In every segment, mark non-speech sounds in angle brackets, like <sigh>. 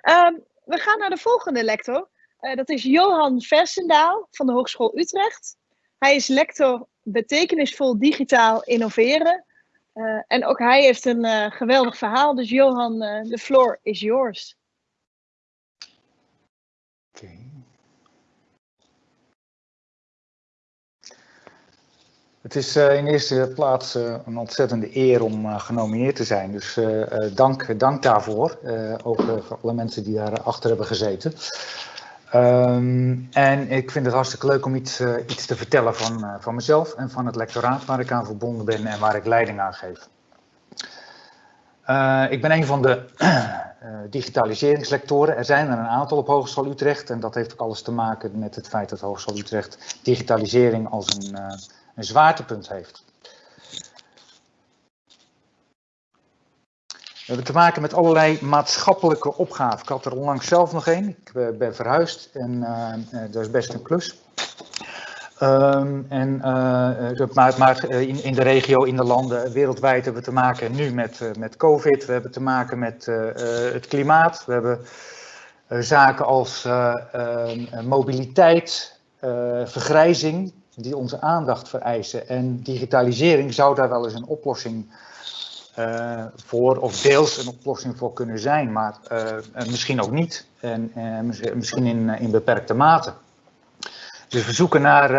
Ehm, we gaan naar de volgende lector. Uh, dat is Johan Versendaal van de Hogeschool Utrecht. Hij is lector betekenisvol digitaal innoveren. Uh, en ook hij heeft een uh, geweldig verhaal. Dus Johan, the floor is yours. Oké. Het is uh, in eerste plaats uh, een ontzettende eer om uh, genomineerd te zijn. Dus dank, dank daarvoor. ook voor alle mensen die daar achter hebben gezeten. Um, en ik vind het hartstikke leuk om iets, iets te vertellen van, van mezelf en van het lectoraat waar ik aan verbonden ben en waar ik leiding aan geef. ik ben een van de <clears throat> digitaliseringslectoren. Er zijn er een aantal op Hogeschool Utrecht en dat heeft ook alles te maken met het feit dat Hogeschool Utrecht digitalisering als een een zwaartepunt heeft. We hebben te maken met allerlei maatschappelijke opgaven. Ik had er onlangs zelf nog één. Ik eh, ben verhuisd en uh, dat is best een klus. Um, en, maar, maar in, in, de regio, in de landen, wereldwijd hebben we te maken nu met, met COVID. We hebben te maken met het klimaat. We hebben zaken als mobiliteit, vergrijzing die onze aandacht vereisen. En digitalisering zou daar wel eens een oplossing uh, voor, of deels een oplossing voor kunnen zijn, maar uh, misschien ook niet. En misschien in, in beperkte mate. Dus we zoeken naar,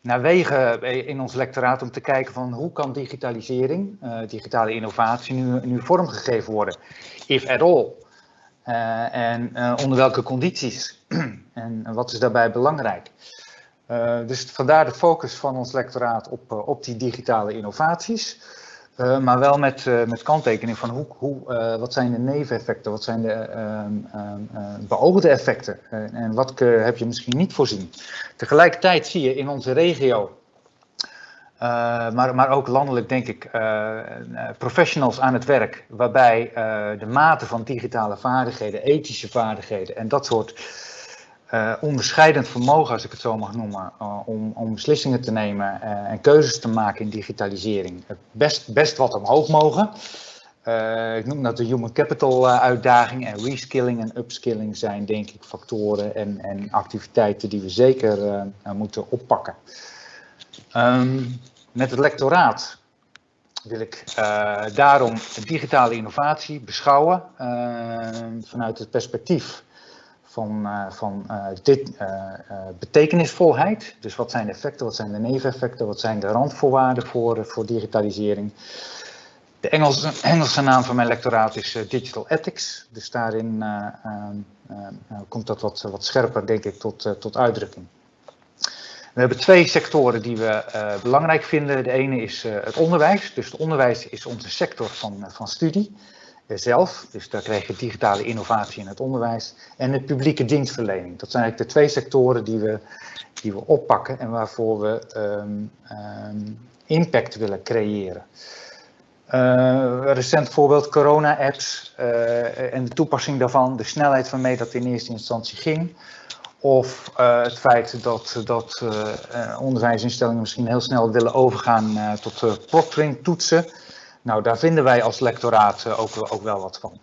naar wegen in ons lectoraat om te kijken van hoe kan digitalisering, digitale innovatie nu, nu vormgegeven worden, if at all. en onder welke condities <clears throat> en wat is daarbij belangrijk. Uh, dus vandaar de focus van ons lectoraat op, uh, op die digitale innovaties. Uh, maar wel met, met kanttekening van hoe, hoe, wat zijn de neveneffecten, wat zijn de ehm, ehm, beoogde effecten en wat heb je misschien niet voorzien. Tegelijkertijd zie je in onze regio, maar, maar ook landelijk denk ik, professionals aan het werk waarbij de mate van digitale vaardigheden, ethische vaardigheden en dat soort uh, onderscheidend vermogen, als ik het zo mag noemen, uh, om, om, beslissingen te nemen uh, en keuzes te maken in digitalisering. Best, best wat omhoog mogen. ik noem dat de human capital uitdaging en reskilling en upskilling zijn denk ik factoren en, en activiteiten die we zeker moeten oppakken. Um, met het lectoraat wil ik daarom digitale innovatie beschouwen vanuit het perspectief van, uh, van uh, dit, uh, betekenisvolheid. Dus wat zijn de effecten, wat zijn de neveneffecten, wat zijn de randvoorwaarden voor, voor digitalisering. De Engelse, Engelse naam van mijn lectoraat is Digital Ethics. Dus daarin komt dat wat, wat scherper, denk ik, tot, tot uitdrukking. We hebben twee sectoren die we belangrijk vinden. De ene is het onderwijs. Dus het onderwijs is onze sector van, van studie zelf, dus daar krijg je digitale innovatie in het onderwijs, en de publieke dienstverlening. Dat zijn eigenlijk de twee sectoren die we, die we oppakken en waarvoor we um, um, impact willen creëren. Uh, recent voorbeeld corona-apps uh, en de toepassing daarvan, de snelheid waarmee dat in eerste instantie ging. Of het feit dat, dat onderwijsinstellingen misschien heel snel willen overgaan tot proctoring toetsen. Nou, daar vinden wij als lectoraat eh, ook, ook wel wat van.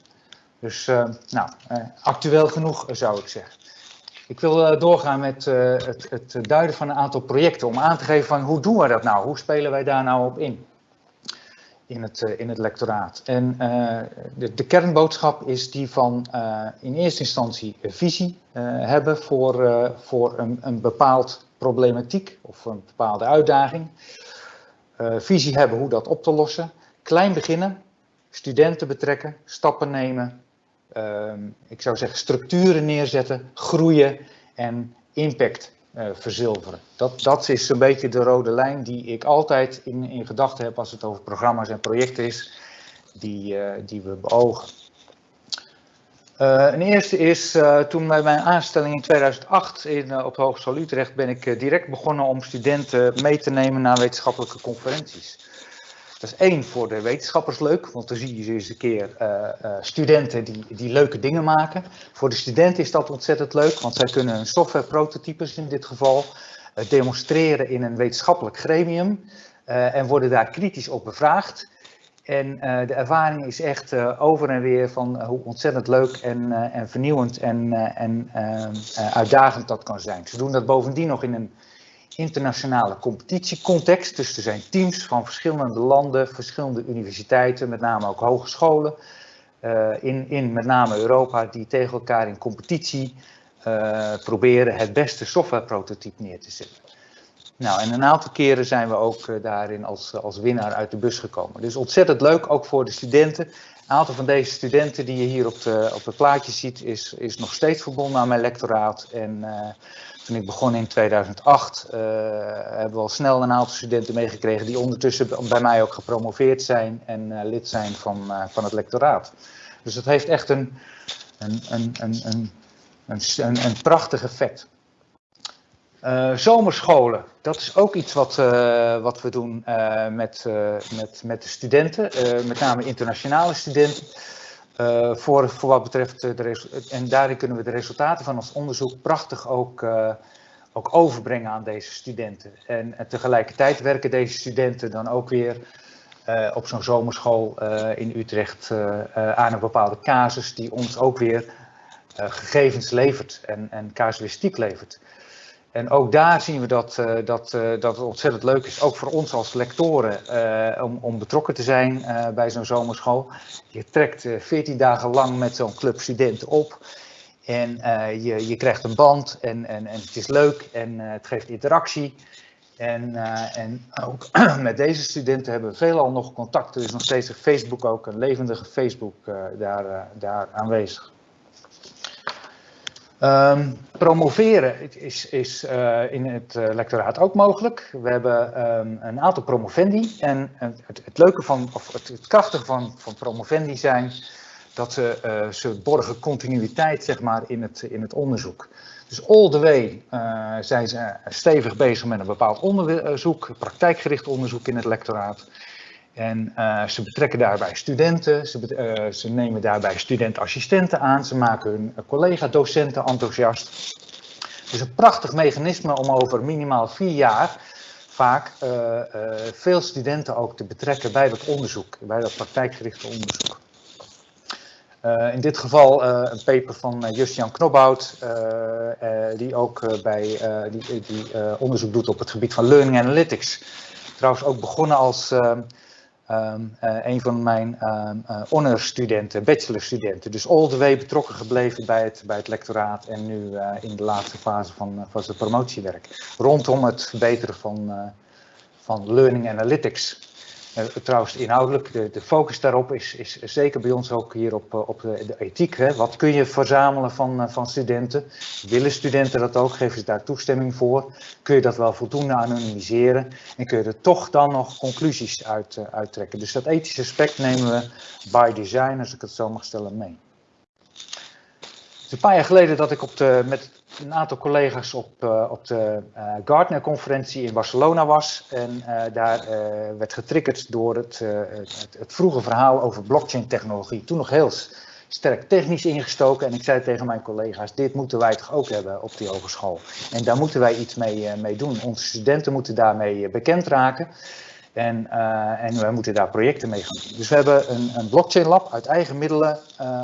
Dus uh, nou, uh, actueel genoeg zou ik zeggen. Ik wil doorgaan met het, het, duiden van een aantal projecten om aan te geven van hoe doen we dat nou? Hoe spelen wij daar nou op in? In het, in het lectoraat. En de, de, kernboodschap is die van in eerste instantie visie hebben voor, voor een, een bepaald problematiek of een bepaalde uitdaging. visie hebben hoe dat op te lossen klein beginnen, studenten betrekken, stappen nemen, ehm, ik zou zeggen structuren neerzetten, groeien en impact uh, verzilveren. Dat, dat is een beetje de rode lijn die ik altijd in, in gedachten heb als het over programma's en projecten is die, uh, die we beogen. Uh, een eerste is, toen bij mijn aanstelling in 2008 in, uh, op Hogeschool Utrecht ben ik direct begonnen om studenten mee te nemen naar wetenschappelijke conferenties. Dat is één voor de wetenschappers leuk, want dan zie je eens een keer uh, uh, studenten die, die leuke dingen maken. Voor de studenten is dat ontzettend leuk, want zij kunnen hun softwareprototypes in dit geval uh, demonstreren in een wetenschappelijk gremium en worden daar kritisch op bevraagd. En de ervaring is echt over en weer van hoe ontzettend leuk en, en vernieuwend en, en uitdagend dat kan zijn. Ze doen dat bovendien nog in een internationale competitiecontext. Dus er zijn teams van verschillende landen, verschillende universiteiten, met name ook hogescholen. in, in met name Europa, die tegen elkaar in competitie proberen het beste softwareprototype neer te zetten. Nou, en een aantal keren zijn we ook uh, daarin als, als winnaar uit de bus gekomen. Dus ontzettend leuk, ook voor de studenten. Een aantal van deze studenten die je hier op, de, op het plaatje ziet, is, is nog steeds verbonden aan mijn lectoraat. En uh, toen ik begon in 2008, uh, hebben we al snel een aantal studenten meegekregen die ondertussen bij mij ook gepromoveerd zijn en lid zijn van, van het lectoraat. Dus dat heeft echt een, een, een, een, een, een, een prachtig effect. Uh, zomerscholen, dat is ook iets wat, uh, wat we doen uh, met, met, met de studenten, met name internationale studenten. voor, voor wat betreft de en daarin kunnen we de resultaten van ons onderzoek prachtig ook, ook overbrengen aan deze studenten. En, en, tegelijkertijd werken deze studenten dan ook weer op zo'n zomerschool in Utrecht aan een bepaalde casus die ons ook weer gegevens levert en, en casuïstiek levert. En ook daar zien we dat, uh, dat, uh, dat het ontzettend leuk is, ook voor ons als lectoren, uh, om, om betrokken te zijn bij zo'n zomerschool. Je trekt 14 dagen lang met zo'n club studenten op. En je, je krijgt een band en, en, en het is leuk en het geeft interactie. En, en ook <clears throat> met deze studenten hebben we veelal nog contact. Er is nog steeds een Facebook ook, een levendige Facebook daar, daar aanwezig. Um, promoveren is, is uh, in het uh, lectoraat ook mogelijk. We hebben um, een aantal promovendi en het, het, leuke van, of het, krachtige van, van promovendi zijn dat ze, uh, ze borgen continuïteit zeg maar, in, het, in het onderzoek. Dus all the way zijn ze stevig bezig met een bepaald onderzoek, praktijkgericht onderzoek in het lectoraat. En uh, ze betrekken daarbij studenten, ze, uh, ze nemen daarbij studentassistenten aan, ze maken hun collega-docenten enthousiast. Dus een prachtig mechanisme om over minimaal vier jaar vaak veel studenten ook te betrekken bij dat onderzoek, bij dat praktijkgerichte onderzoek. in dit geval een paper van Justjan Knobhout, die ook bij, die, die onderzoek doet op het gebied van learning analytics. Trouwens ook begonnen als Um, een van mijn um, uh, honorstudenten, bachelorstudenten. Dus all the way betrokken gebleven bij het, bij het lectoraat en nu uh, in de laatste fase van, van zijn promotiewerk. Rondom het verbeteren van, van learning analytics. Uh, trouwens, inhoudelijk, de, de, focus daarop is, is zeker bij ons ook hier op, op de, de ethiek. Hè. Wat kun je verzamelen van, van studenten? Willen studenten dat ook? Geven ze daar toestemming voor? Kun je dat wel voldoende anonimiseren? En kun je er toch dan nog conclusies uit uittrekken? Dus dat ethische aspect nemen we by design, als ik het zo mag stellen, mee. Het is een paar jaar geleden dat ik op de, met een aantal collega's op, uh, op de uh, Gartner-conferentie in Barcelona was. En uh, daar werd getriggerd door het, het, het, vroege verhaal over blockchain-technologie. Toen nog heel sterk technisch ingestoken. En ik zei tegen mijn collega's: Dit moeten wij toch ook hebben op die hogeschool. En daar moeten wij iets mee, mee doen. Onze studenten moeten daarmee bekend raken. En, en wij moeten daar projecten mee gaan doen. Dus we hebben een, een blockchain lab uit eigen middelen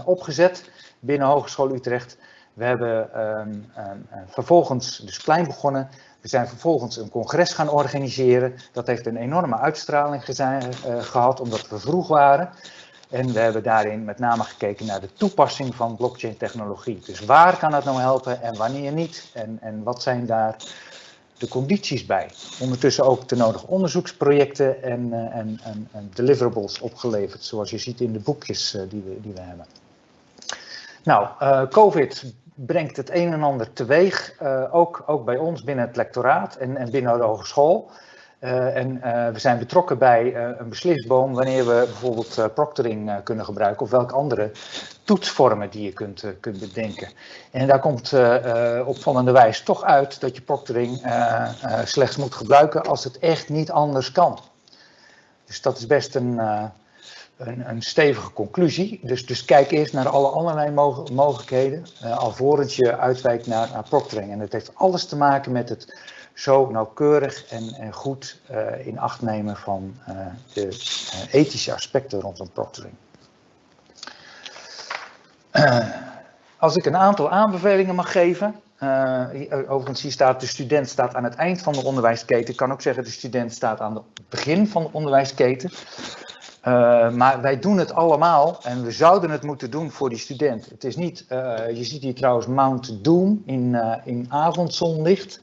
opgezet binnen Hogeschool Utrecht. We hebben um, um, vervolgens dus klein begonnen. We zijn vervolgens een congres gaan organiseren. Dat heeft een enorme uitstraling uh, gehad, omdat we vroeg waren. En we hebben daarin met name gekeken naar de toepassing van blockchain technologie. Dus waar kan het nou helpen en wanneer niet? En, en wat zijn daar de condities bij? Ondertussen ook de nodige onderzoeksprojecten en, uh, en, en, en, deliverables opgeleverd, zoals je ziet in de boekjes uh, die, we, die we hebben. Nou, COVID brengt het een en ander teweeg, uh, ook, ook bij ons binnen het lectoraat en, en binnen de hogeschool. Uh, en uh, we zijn betrokken bij een beslisboom wanneer we bijvoorbeeld proctoring kunnen gebruiken of welke andere toetsvormen die je kunt, kunt bedenken. En daar komt opvallende wijze toch uit dat je proctoring slechts moet gebruiken als het echt niet anders kan. Dus dat is best een, een, een, stevige conclusie. Dus, dus kijk eerst naar alle allerlei mogelijkheden, uh, alvorens je uitwijkt naar, naar proctoring. En dat heeft alles te maken met het zo nauwkeurig en, en goed in acht nemen van de ethische aspecten rondom proctoring. als ik een aantal aanbevelingen mag geven, uh, overigens, hier staat de student staat aan het eind van de onderwijsketen. Ik kan ook zeggen de student staat aan het begin van de onderwijsketen. Uh, maar wij doen het allemaal en we zouden het moeten doen voor die student. Het is niet, uh, je ziet hier trouwens Mount Doom in, in avondzonlicht.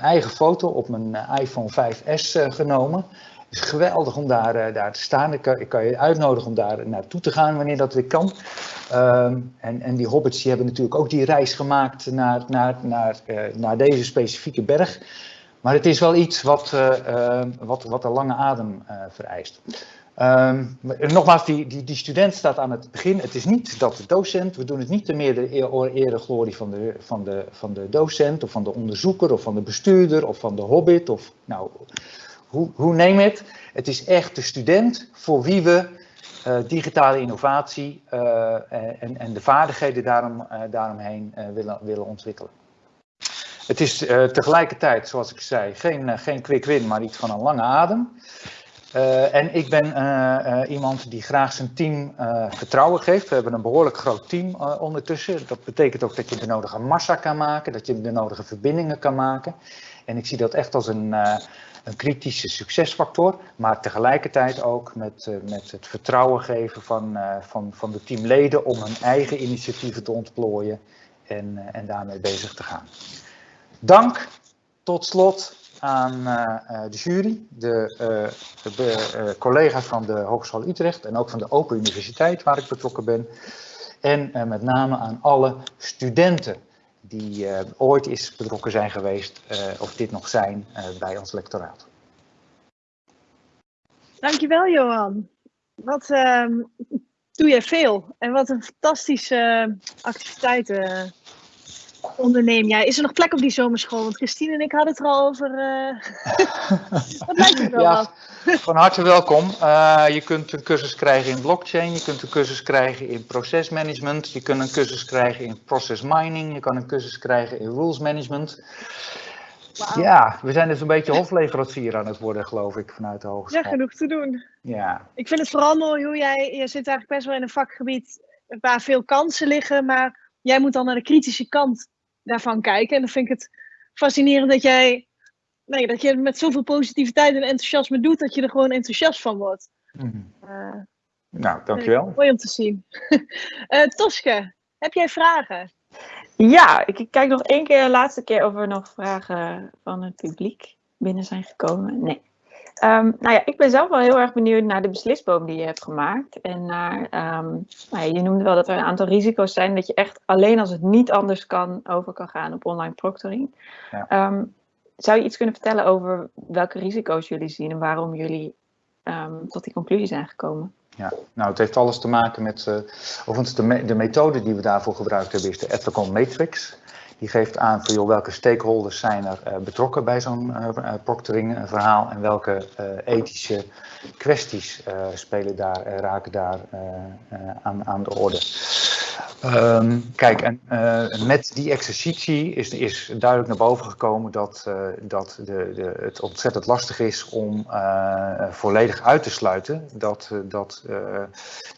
eigen foto op mijn iPhone 5S genomen. Het is geweldig om daar, daar te staan. Ik kan, ik kan, je uitnodigen om daar naartoe te gaan wanneer dat weer kan. Ehm, en, en die hobbits die hebben natuurlijk ook die reis gemaakt naar, naar, naar, naar deze specifieke berg. Maar het is wel iets wat, wat, wat een lange adem vereist. Um, nogmaals, die, die, die student staat aan het begin. Het is niet dat de docent, we doen het niet te meer de ere glorie van de, van, de, van de docent of van de onderzoeker of van de bestuurder of van de hobbit of nou, hoe, neem het. Het is echt de student voor wie we uh, digitale innovatie uh, en, en, de vaardigheden daarom, uh, daaromheen willen, willen ontwikkelen. Het is tegelijkertijd, zoals ik zei, geen, geen quick win, maar iets van een lange adem. En ik ben iemand die graag zijn team vertrouwen geeft. We hebben een behoorlijk groot team ondertussen. Dat betekent ook dat je de nodige massa kan maken, dat je de nodige verbindingen kan maken. En ik zie dat echt als een, een kritische succesfactor, maar tegelijkertijd ook met, met het vertrouwen geven van, van, van de teamleden om hun eigen initiatieven te ontplooien en, en daarmee bezig te gaan. Dank tot slot aan de jury, de, de collega's van de Hogeschool Utrecht en ook van de Open Universiteit waar ik betrokken ben. En met name aan alle studenten die ooit is betrokken zijn geweest of dit nog zijn bij ons lectoraat. Dankjewel Johan. Wat ehm, doe je veel en wat een fantastische activiteiten onderneem jij? Is er nog plek op die zomerschool? Want Christine en ik hadden het er al over. <laughs> wat lijkt het wel ja, Van harte welkom. Uh, je kunt een cursus krijgen in blockchain, je kunt een cursus krijgen in procesmanagement, je kunt een cursus krijgen in process mining, je kan een cursus krijgen in rules management. Wow. Ja, we zijn dus een beetje hofleverancier aan het worden, geloof ik, vanuit de hogeschool. Ja, genoeg te doen. Ja. Ik vind het vooral mooi hoe jij, je zit eigenlijk best wel in een vakgebied waar veel kansen liggen, maar jij moet dan naar de kritische kant daarvan kijken. En dan vind ik het fascinerend dat jij nee, dat je het met zoveel positiviteit en enthousiasme doet, dat je er gewoon enthousiast van wordt. Mm. Uh, nou, dankjewel. Mooi om te zien. uh, <laughs> Toske, heb jij vragen? Ja, ik kijk nog één keer, de laatste keer of er nog vragen van het publiek binnen zijn gekomen. Nee. Um, nou ja, ik ben zelf wel heel erg benieuwd naar de beslisboom die je hebt gemaakt. En naar, um, nou ja, je noemde wel dat er een aantal risico's zijn dat je echt alleen als het niet anders kan over kan gaan op online proctoring. Ja. Um, zou je iets kunnen vertellen over welke risico's jullie zien en waarom jullie tot die conclusie zijn gekomen? Ja, nou het heeft alles te maken met, uh, overigens de, me de methode die we daarvoor gebruikt hebben is de Ethical Matrix. Die geeft aan voor joh, welke stakeholders zijn er uh, betrokken bij zo'n uh, proctoring verhaal en welke ethische kwesties spelen daar, raken daar aan, aan de orde. Um, kijk, en met die exercitie is, is duidelijk naar boven gekomen dat, dat de, de, het ontzettend lastig is om volledig uit te sluiten dat, dat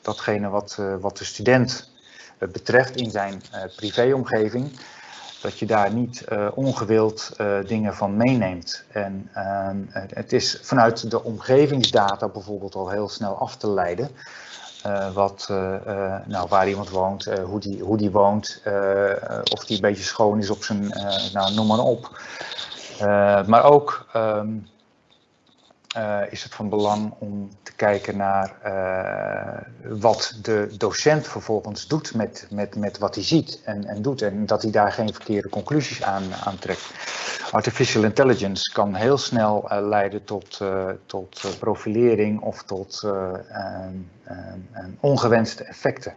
datgene wat, wat de student betreft in zijn privéomgeving, dat je daar niet ongewild dingen van meeneemt. En ehm, het is vanuit de omgevingsdata bijvoorbeeld al heel snel af te leiden. Uh, wat, nou, waar iemand woont, hoe, die, hoe die woont, of die een beetje schoon is op zijn, nou, noem maar op. maar ook um, is het van belang om te kijken naar wat de docent vervolgens doet met, met, met wat hij ziet en, en doet. En dat hij daar geen verkeerde conclusies aan, aan trekt. Artificial intelligence kan heel snel leiden tot, tot profilering of tot ongewenste effecten.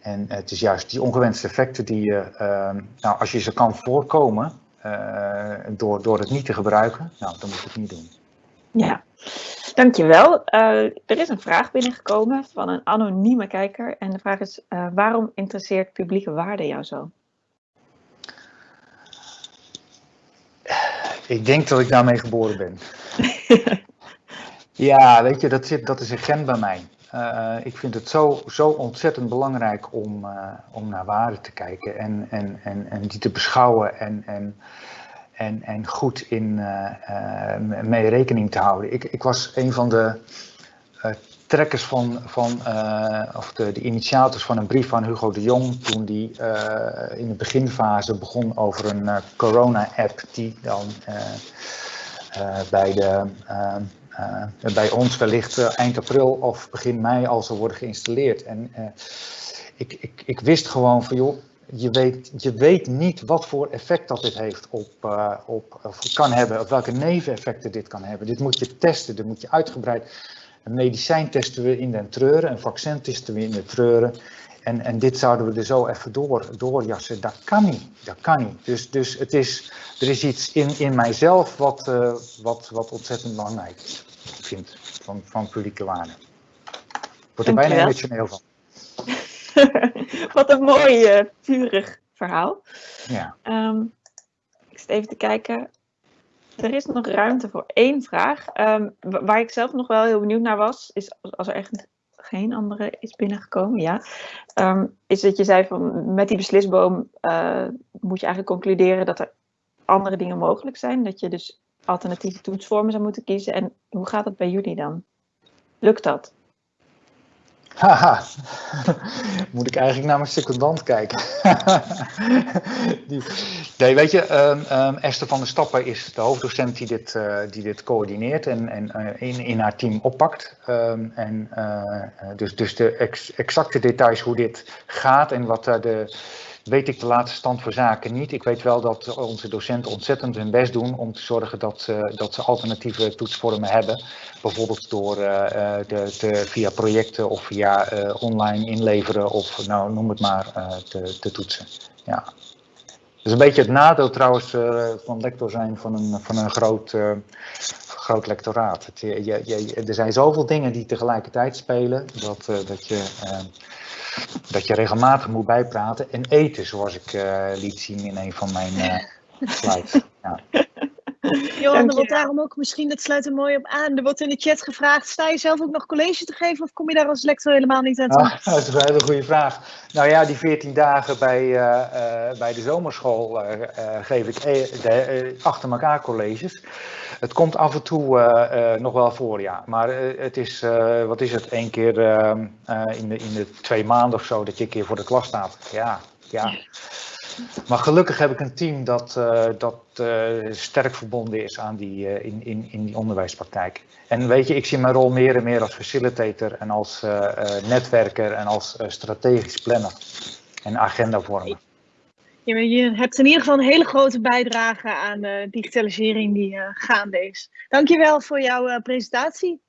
En het is juist die ongewenste effecten die je, nou, als je ze kan voorkomen door, door het niet te gebruiken, nou, dan moet je het niet doen. Ja, dankjewel. Uh, er is een vraag binnengekomen van een anonieme kijker. En de vraag is, uh, waarom interesseert publieke waarde jou zo? Ik denk dat ik daarmee geboren ben. <laughs> ja, weet je, dat, zit, dat is een gen bij mij. Uh, ik vind het zo, zo ontzettend belangrijk om, om naar waarde te kijken en, en, en, en die te beschouwen en, en, en, en goed in uh, mee rekening te houden. Ik, ik was een van de trekkers van, van of de, de initiators van een brief van Hugo de Jong toen die in de beginfase begon over een corona-app die dan bij de bij ons wellicht eind april of begin mei al zal worden geïnstalleerd. En ik, ik, ik wist gewoon van joh, je weet, je weet niet wat voor effect dat dit heeft op, op, of kan hebben, of welke neveneffecten dit kan hebben. Dit moet je testen, dit moet je uitgebreid. Een medicijn testen we in den treuren, een vaccin testen we in de treuren. En, en dit zouden we er zo even door, doorjassen. Dat kan niet. Dat kan niet. Dus, dus het is, er is iets in, in mijzelf wat, uh, wat, wat ontzettend belangrijk is vind van, van publieke waarde. Ik word er bijna emotioneel van. <laughs> <laughs> Wat een mooi, uh, vurig verhaal. Ja. Um, ik zit even te kijken. Er is nog ruimte voor één vraag. Um, waar ik zelf nog wel heel benieuwd naar was, is als er echt geen andere is binnengekomen, ja. Um, is dat je zei van met die beslisboom uh, moet je eigenlijk concluderen dat er andere dingen mogelijk zijn. Dat je dus alternatieve toetsvormen zou moeten kiezen. En hoe gaat het bij jullie dan? Lukt dat? Haha, <laughs> moet ik eigenlijk naar mijn secondant kijken. <laughs> nee, weet je, um, um, Esther van der Stappen is de hoofddocent die dit, uh, die dit coördineert en, en uh, in, in haar team oppakt. Um, en, uh, dus, dus de ex, exacte details hoe dit gaat en wat daar de weet ik de laatste stand voor zaken niet. Ik weet wel dat onze docenten ontzettend hun best doen om te zorgen dat, uh, dat ze alternatieve toetsvormen hebben. Bijvoorbeeld door uh, de, de, via projecten of via uh, online inleveren of nou, noem het maar te, te, toetsen. Ja. Dat is een beetje het nadeel trouwens van lector zijn van een, van een groot, groot lectoraat. Je, je, er zijn zoveel dingen die tegelijkertijd spelen dat, dat je dat je regelmatig moet bijpraten en eten, zoals ik uh, liet zien in een van mijn uh, <laughs> slides. Ja. Johan, er wordt daarom ook misschien, dat sluit er mooi op aan, er wordt in de chat gevraagd, sta je zelf ook nog college te geven of kom je daar als lector helemaal niet aan toe? Ah, <laughs> dat is een hele goede vraag. Nou ja, die 14 dagen bij, uh, uh, bij de zomerschool uh, geef ik e de, achter elkaar colleges. Het komt af en toe nog wel voor, ja. Maar het is, wat is het, één keer in, de, in de twee maanden of zo dat je een keer voor de klas staat. Ja, ja. Maar gelukkig heb ik een team dat, uh, dat uh, sterk verbonden is aan die, uh, in, in, in die onderwijspraktijk. En weet je, ik zie mijn rol meer en meer als facilitator en als netwerker en als strategisch planner en agendavormer. Ja, je hebt in ieder geval een hele grote bijdrage aan de digitalisering die gaande is. Dankjewel voor jouw presentatie.